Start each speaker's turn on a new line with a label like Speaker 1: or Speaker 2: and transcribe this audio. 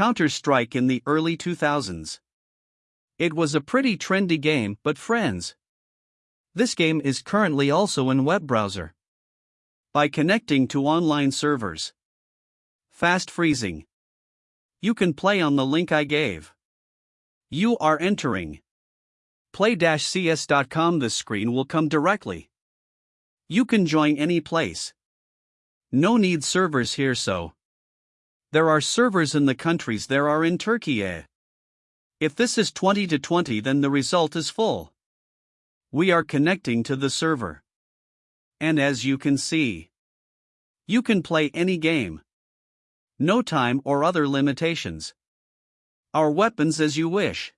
Speaker 1: Counter Strike in the early 2000s. It was a pretty trendy game, but friends. This game is currently also in web browser. By connecting to online servers. Fast freezing. You can play on the link I gave. You are entering play-cs.com this screen will come directly. You can join any place. No need servers here so. There are servers in the countries there are in Turkey. Eh? If this is 20 to 20 then the result is full. We are connecting to the server. And as you can see, you can play any game. No time or other limitations. Our weapons as you wish.